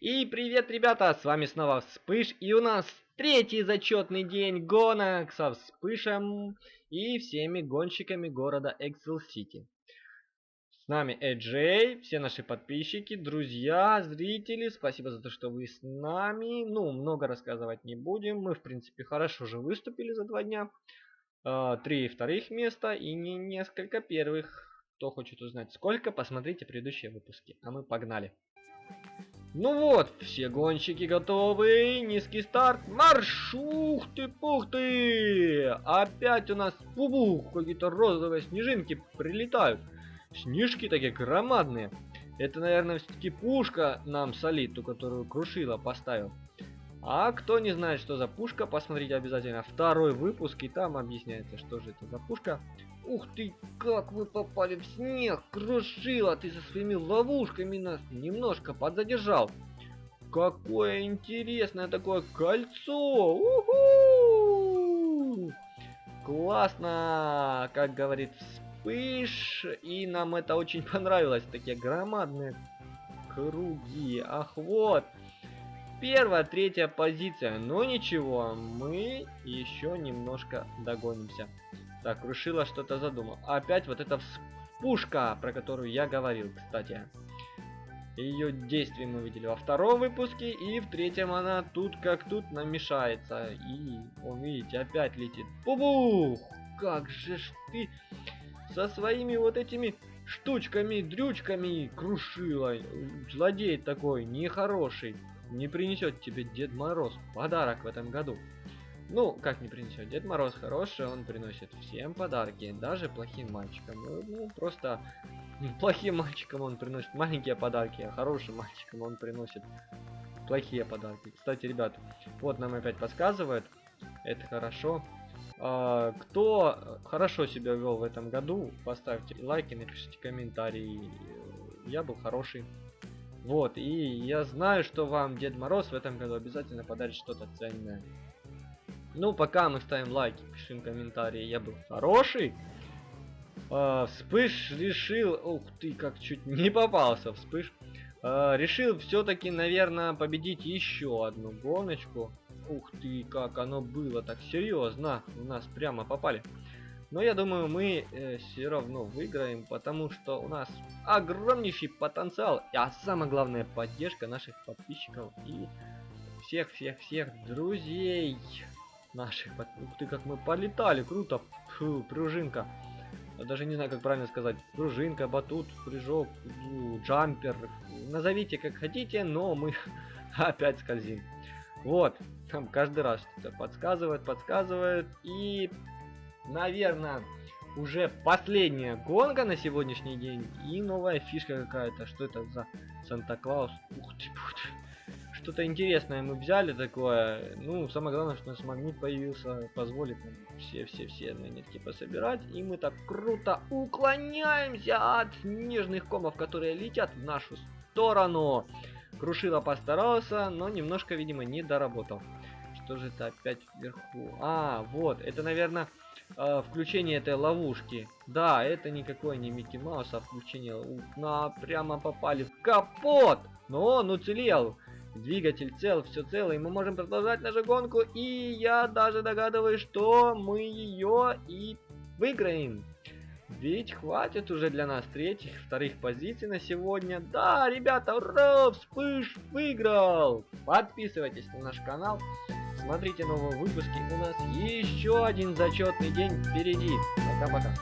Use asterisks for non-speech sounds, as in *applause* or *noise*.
И привет, ребята, с вами снова Вспыш, и у нас третий зачетный день гонок со Вспышем и всеми гонщиками города Excel City. С нами Эджей, все наши подписчики, друзья, зрители, спасибо за то, что вы с нами. Ну, много рассказывать не будем, мы, в принципе, хорошо же выступили за два дня. А, три вторых места и не несколько первых. Кто хочет узнать сколько, посмотрите предыдущие выпуски. А мы погнали. Ну вот, все гонщики готовы. Низкий старт. Марш! Ух ты, пух ты! Опять у нас пубух, какие-то розовые снежинки прилетают. Снежки такие громадные. Это, наверное, все-таки пушка нам солит, ту, которую Крушила поставил. А кто не знает, что за пушка, посмотрите обязательно второй выпуск, и там объясняется, что же это за пушка. Ух ты, как вы попали в снег, крушила, ты со своими ловушками нас немножко подзадержал. Какое интересное такое кольцо! Уху! Классно, как говорит Вспыш, и нам это очень понравилось, такие громадные круги. Ах, вот, Первая, третья позиция. Но ничего, мы еще немножко догонимся. Так, Рушила что-то задумал. Опять вот эта вспушка, про которую я говорил, кстати. Ее действие мы видели во втором выпуске, и в третьем она тут как тут намешается. И, он, видите, опять летит. Бубух! Как же ж ты со своими вот этими штучками, дрючками крушила. Злодей такой, нехороший не принесет тебе Дед Мороз подарок в этом году. Ну, как не принесет? Дед Мороз хороший, он приносит всем подарки, даже плохим мальчикам. Ну, ну просто плохим мальчикам он приносит маленькие подарки, а хорошим мальчикам он приносит плохие подарки. Кстати, ребят, вот нам опять подсказывают, это хорошо. А, кто хорошо себя вел в этом году, поставьте лайки, напишите комментарии. Я был хороший. Вот, и я знаю, что вам Дед Мороз в этом году обязательно подарит что-то ценное. Ну, пока мы ставим лайки, пишем комментарии, я был хороший. А, вспыш решил... Ух ты, как чуть не попался Вспыш. А, решил все-таки, наверное, победить еще одну гоночку. Ух ты, как оно было так серьезно. У нас прямо попали. Но я думаю, мы э, все равно выиграем, потому что у нас огромнейший потенциал, а самое главное поддержка наших подписчиков и всех-всех-всех друзей наших. Ух ты, как мы полетали, круто, Фу, пружинка. Даже не знаю, как правильно сказать. Пружинка, батут, прыжок, джампер. Назовите как хотите, но мы *laughs* опять скользим. Вот, там каждый раз что-то подсказывает, подсказывает. И наверное, уже последняя гонка на сегодняшний день. И новая фишка какая-то. Что это за Санта-Клаус? Ух ты, ух ты. Что-то интересное мы взяли такое. Ну, самое главное, что у нас магнит появился. Позволит нам все-все-все монетки пособирать. И мы так круто уклоняемся от снежных комов, которые летят в нашу сторону. Крушила постарался, но немножко, видимо, не доработал. Что же это опять вверху? А, вот, это, наверное, э, включение этой ловушки. Да, это никакой не Микки Маус, а включение на прямо попали в капот. Но он уцелел. Двигатель цел, все цело, и мы можем продолжать нашу гонку. И я даже догадываюсь, что мы ее и выиграем. Ведь хватит уже для нас третьих, вторых позиций на сегодня. Да, ребята, ура, вспыш выиграл! Подписывайтесь на наш канал. Смотрите новые выпуски. У нас еще один зачетный день впереди. Пока-пока.